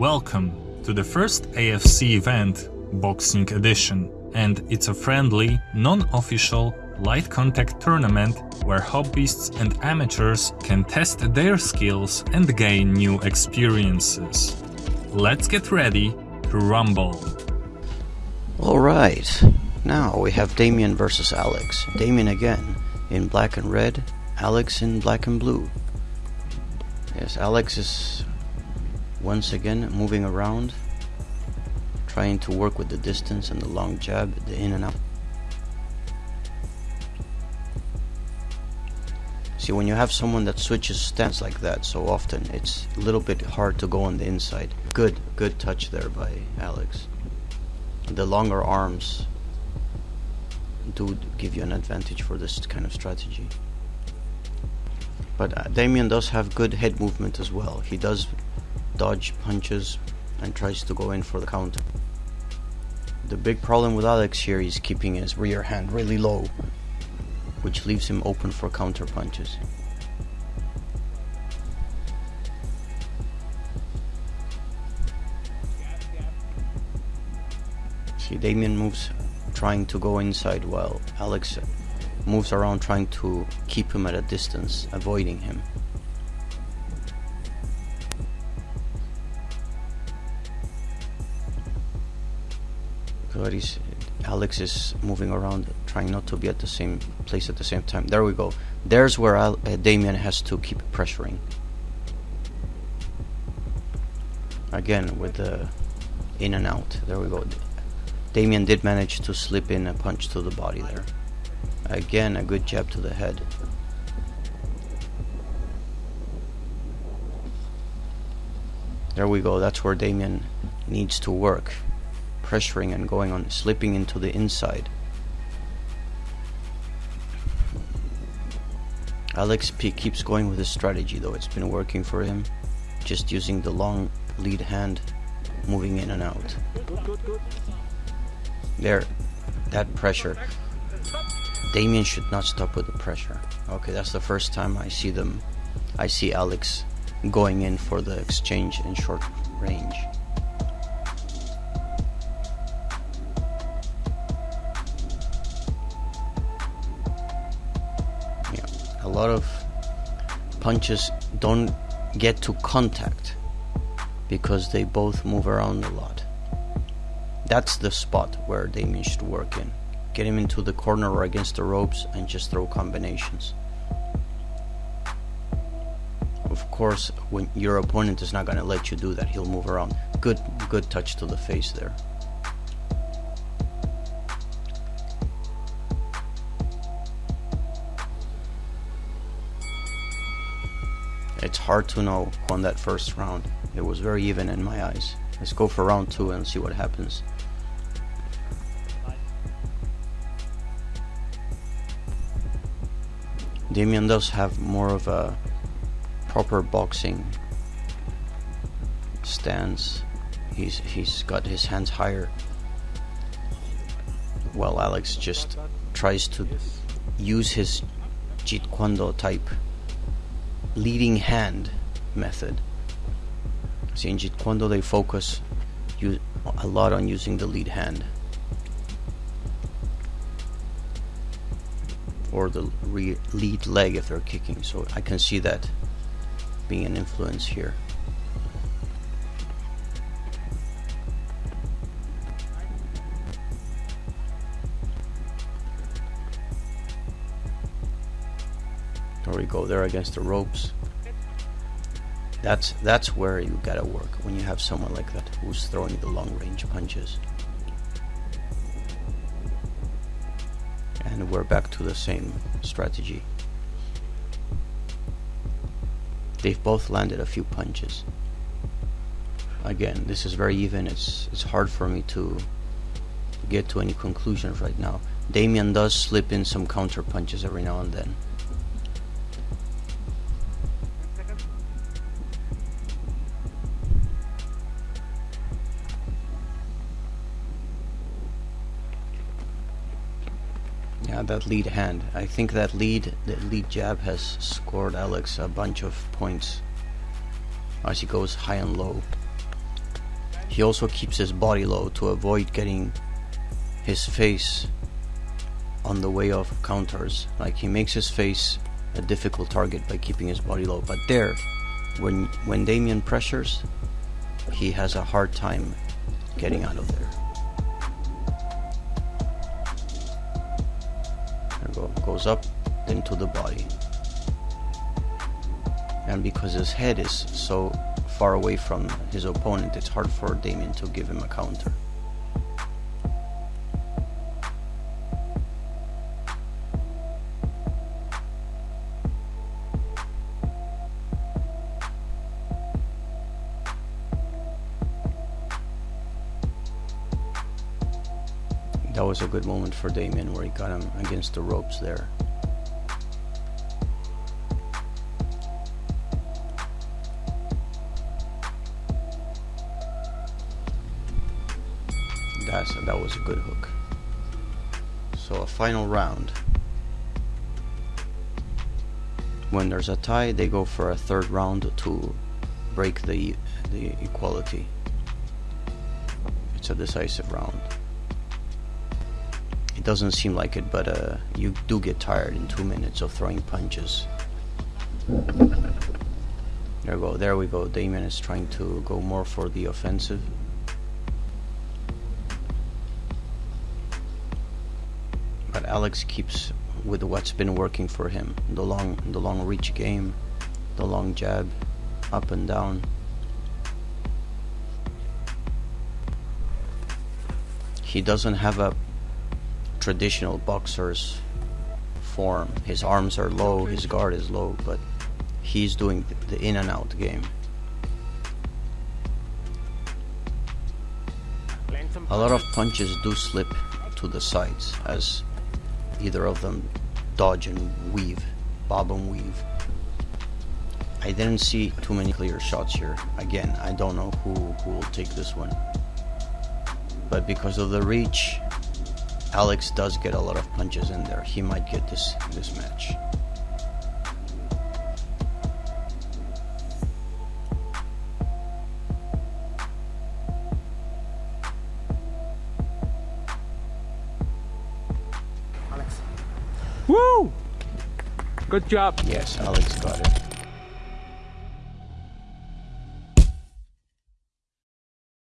Welcome to the first AFC event, Boxing Edition, and it's a friendly, non-official, light contact tournament where hobbyists and amateurs can test their skills and gain new experiences. Let's get ready to rumble. Alright, now we have Damien versus Alex. Damien again in black and red, Alex in black and blue. Yes, Alex is once again moving around, trying to work with the distance and the long jab, the in and out. See, when you have someone that switches stance like that so often, it's a little bit hard to go on the inside. Good, good touch there by Alex. The longer arms do give you an advantage for this kind of strategy. But uh, Damien does have good head movement as well. He does dodge punches and tries to go in for the counter. The big problem with Alex here is keeping his rear hand really low, which leaves him open for counter punches. See, Damien moves trying to go inside while Alex moves around trying to keep him at a distance, avoiding him. Alex is moving around, trying not to be at the same place at the same time. There we go. There's where Al uh, Damien has to keep pressuring. Again with the in and out. There we go. Damien did manage to slip in a punch to the body there. Again, a good jab to the head. There we go, that's where Damien needs to work. Pressuring and going on, slipping into the inside. Alex P keeps going with his strategy though, it's been working for him. Just using the long lead hand, moving in and out. There, that pressure. Damien should not stop with the pressure. Okay, that's the first time I see them. I see Alex going in for the exchange in short range. A lot of punches don't get to contact because they both move around a lot. That's the spot where Damien should work in get him into the corner or against the ropes and just throw combinations. Of course, when your opponent is not going to let you do that, he'll move around. Good, good touch to the face there. It's hard to know on that first round. It was very even in my eyes. Let's go for round two and see what happens. Damien does have more of a proper boxing stance. He's he's got his hands higher. While Alex just tries to use his Jeet Kune Do type leading hand method. See, in Jeet Kune Do they focus a lot on using the lead hand. or the lead leg if they're kicking. So I can see that being an influence here. There we go, there against the ropes. That's that's where you gotta work when you have someone like that who's throwing the long range punches. and we're back to the same strategy. They've both landed a few punches. Again, this is very even. It's it's hard for me to get to any conclusions right now. Damien does slip in some counter punches every now and then. That lead hand. I think that lead, the lead jab has scored Alex a bunch of points as he goes high and low. He also keeps his body low to avoid getting his face on the way of counters. Like he makes his face a difficult target by keeping his body low. But there, when when Damien pressures, he has a hard time getting out of there. Go goes up, into the body. And because his head is so far away from his opponent, it's hard for Damien to give him a counter. That was a good moment for Damien where he got him against the ropes there. That's, that was a good hook. So a final round. When there's a tie, they go for a third round to break the the equality. It's a decisive round. It doesn't seem like it, but uh, you do get tired in two minutes of throwing punches. There we go. There we go. Damien is trying to go more for the offensive. But Alex keeps with what's been working for him: the long, the long reach game, the long jab, up and down. He doesn't have a traditional boxer's form. His arms are low, his guard is low, but he's doing the in and out game. A lot of punches do slip to the sides as either of them dodge and weave, bob and weave. I didn't see too many clear shots here. Again, I don't know who, who will take this one. But because of the reach, Alex does get a lot of punches in there. He might get this this match. Alex. Woo! Good job. Yes, Alex got it.